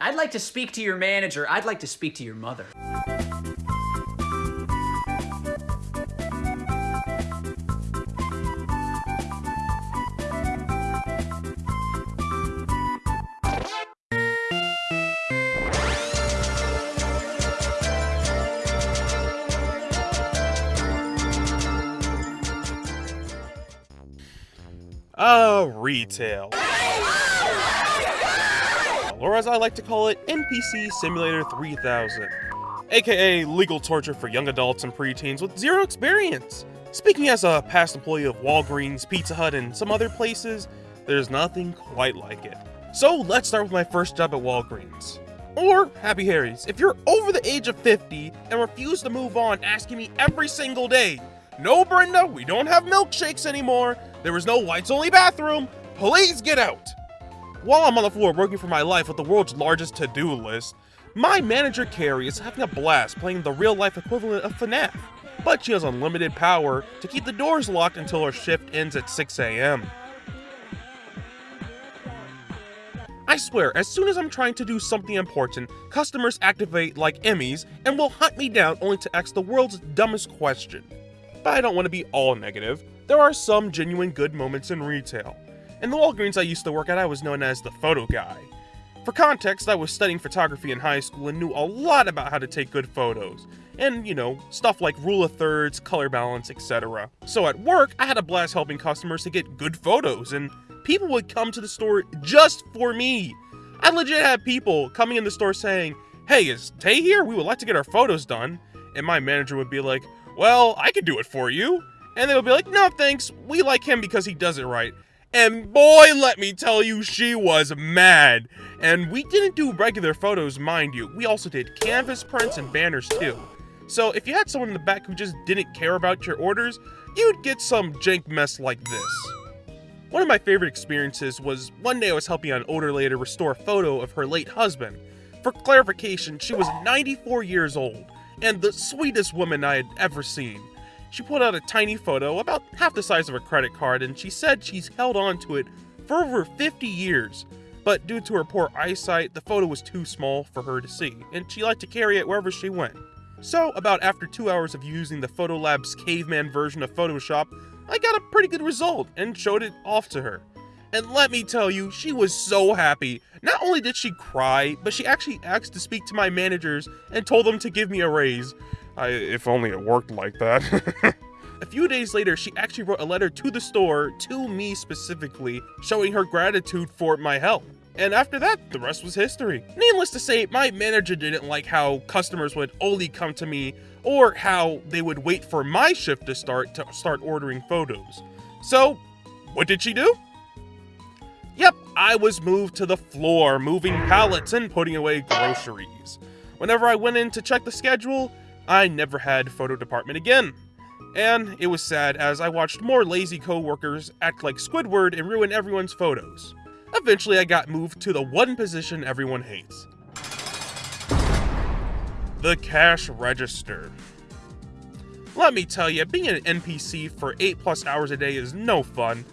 I'd like to speak to your manager. I'd like to speak to your mother. Uh, retail. Or as I like to call it, NPC Simulator 3000. AKA legal torture for young adults and preteens with zero experience. Speaking as a past employee of Walgreens, Pizza Hut, and some other places, there's nothing quite like it. So let's start with my first job at Walgreens. Or Happy Harry's, if you're over the age of 50 and refuse to move on asking me every single day, no Brenda, we don't have milkshakes anymore, there is no whites only bathroom, please get out! While I'm on the floor working for my life with the world's largest to-do list, my manager Carrie is having a blast playing the real-life equivalent of FNAF, but she has unlimited power to keep the doors locked until her shift ends at 6 a.m. I swear, as soon as I'm trying to do something important, customers activate like Emmys and will hunt me down only to ask the world's dumbest question. But I don't want to be all negative. There are some genuine good moments in retail. In the Walgreens I used to work at, I was known as the photo guy. For context, I was studying photography in high school and knew a lot about how to take good photos. And, you know, stuff like rule of thirds, color balance, etc. So at work, I had a blast helping customers to get good photos, and people would come to the store just for me. I legit had people coming in the store saying, Hey, is Tay here? We would like to get our photos done. And my manager would be like, Well, I could do it for you. And they would be like, No, thanks. We like him because he does it right. And boy, let me tell you, she was mad. And we didn't do regular photos, mind you. We also did canvas prints and banners too. So if you had someone in the back who just didn't care about your orders, you'd get some jank mess like this. One of my favorite experiences was one day I was helping an older lady restore a photo of her late husband. For clarification, she was 94 years old, and the sweetest woman I had ever seen. She pulled out a tiny photo, about half the size of a credit card, and she said she's held on to it for over 50 years. But due to her poor eyesight, the photo was too small for her to see, and she liked to carry it wherever she went. So, about after two hours of using the Photolab's caveman version of Photoshop, I got a pretty good result and showed it off to her. And let me tell you, she was so happy. Not only did she cry, but she actually asked to speak to my managers and told them to give me a raise. I, if only it worked like that. a few days later, she actually wrote a letter to the store, to me specifically, showing her gratitude for my help. And after that, the rest was history. Needless to say, my manager didn't like how customers would only come to me or how they would wait for my shift to start to start ordering photos. So, what did she do? Yep, I was moved to the floor, moving pallets and putting away groceries. Whenever I went in to check the schedule, I never had photo department again. And it was sad as I watched more lazy coworkers act like Squidward and ruin everyone's photos. Eventually I got moved to the one position everyone hates. The cash register. Let me tell you, being an NPC for 8 plus hours a day is no fun.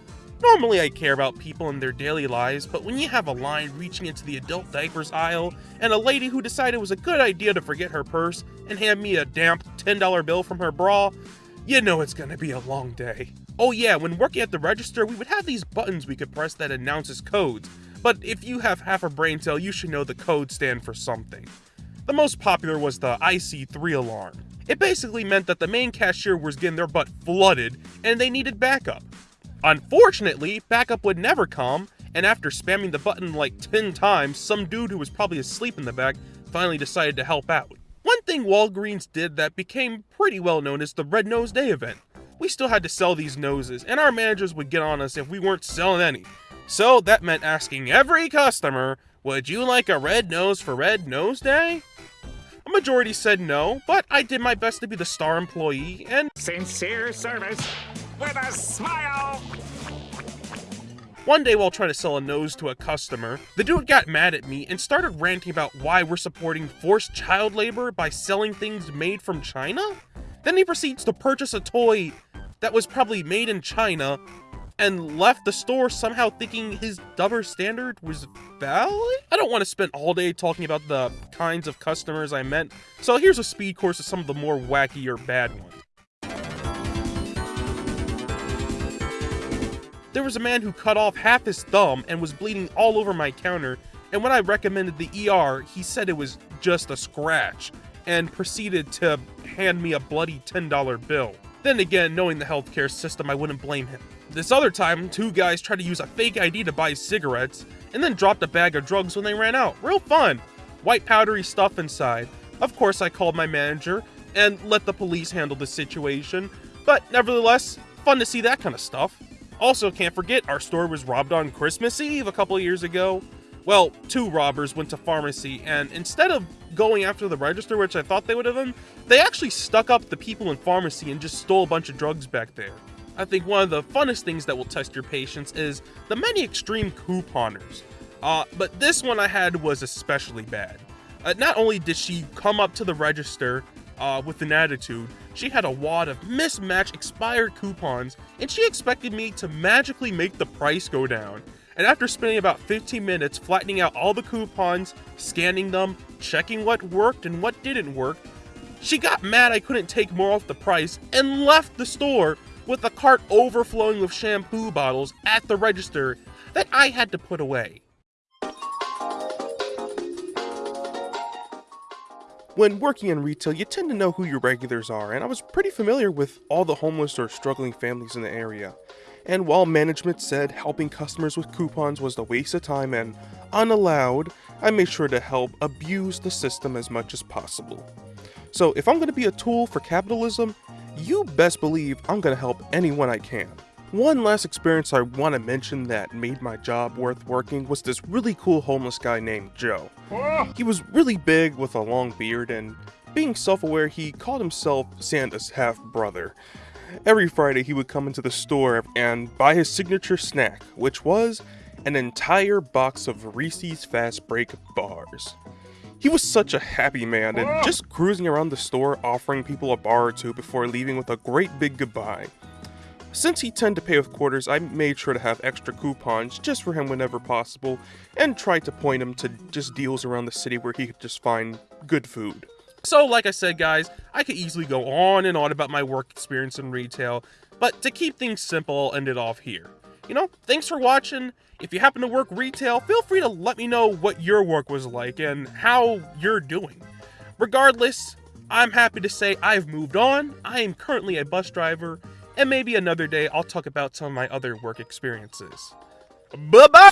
Normally I care about people and their daily lives, but when you have a line reaching into the adult diapers aisle, and a lady who decided it was a good idea to forget her purse and hand me a damp $10 bill from her bra, you know it's gonna be a long day. Oh yeah, when working at the register, we would have these buttons we could press that announces codes, but if you have half a brain cell, you should know the codes stand for something. The most popular was the IC3 alarm. It basically meant that the main cashier was getting their butt flooded and they needed backup. Unfortunately, backup would never come, and after spamming the button like 10 times, some dude who was probably asleep in the back finally decided to help out. One thing Walgreens did that became pretty well known is the Red Nose Day event. We still had to sell these noses, and our managers would get on us if we weren't selling any. So that meant asking every customer, would you like a red nose for Red Nose Day? A majority said no, but I did my best to be the star employee, and Sincere service with a smile. One day while trying to sell a nose to a customer, the dude got mad at me and started ranting about why we're supporting forced child labor by selling things made from China? Then he proceeds to purchase a toy that was probably made in China and left the store somehow thinking his double standard was valid? I don't want to spend all day talking about the kinds of customers I met, so here's a speed course of some of the more wacky or bad ones. There was a man who cut off half his thumb and was bleeding all over my counter, and when I recommended the ER, he said it was just a scratch, and proceeded to hand me a bloody $10 bill. Then again, knowing the healthcare system, I wouldn't blame him. This other time, two guys tried to use a fake ID to buy cigarettes, and then dropped a bag of drugs when they ran out. Real fun! White powdery stuff inside. Of course, I called my manager and let the police handle the situation, but nevertheless, fun to see that kind of stuff. Also, can't forget, our store was robbed on Christmas Eve a couple years ago. Well, two robbers went to pharmacy, and instead of going after the register, which I thought they would have done, they actually stuck up the people in pharmacy and just stole a bunch of drugs back there. I think one of the funnest things that will test your patience is the many extreme couponers. Uh, but this one I had was especially bad. Uh, not only did she come up to the register uh, with an attitude, she had a wad of mismatched expired coupons, and she expected me to magically make the price go down. And after spending about 15 minutes flattening out all the coupons, scanning them, checking what worked and what didn't work, she got mad I couldn't take more off the price and left the store with the cart overflowing with shampoo bottles at the register that I had to put away. When working in retail, you tend to know who your regulars are, and I was pretty familiar with all the homeless or struggling families in the area. And while management said helping customers with coupons was a waste of time and unallowed, I made sure to help abuse the system as much as possible. So if I'm going to be a tool for capitalism, you best believe I'm going to help anyone I can. One last experience I want to mention that made my job worth working was this really cool homeless guy named Joe. Oh. He was really big with a long beard and being self-aware he called himself Santa's half-brother. Every Friday he would come into the store and buy his signature snack, which was an entire box of Reese's Fast Break bars. He was such a happy man and oh. just cruising around the store offering people a bar or two before leaving with a great big goodbye. Since he tended to pay with quarters, I made sure to have extra coupons just for him whenever possible, and tried to point him to just deals around the city where he could just find good food. So, like I said, guys, I could easily go on and on about my work experience in retail, but to keep things simple, I'll end it off here. You know, thanks for watching. If you happen to work retail, feel free to let me know what your work was like and how you're doing. Regardless, I'm happy to say I've moved on. I am currently a bus driver and maybe another day I'll talk about some of my other work experiences. Bye bye!